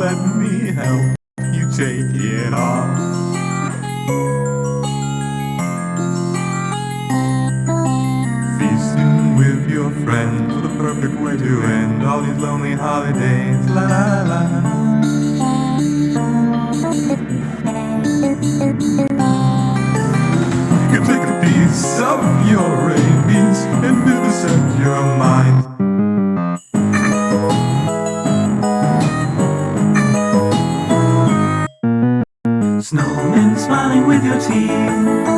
help you take it off. Feasting with your friends, the perfect way to end all these lonely holidays. La la la. You can take a piece of your rabies Snowmen smiling with your teeth,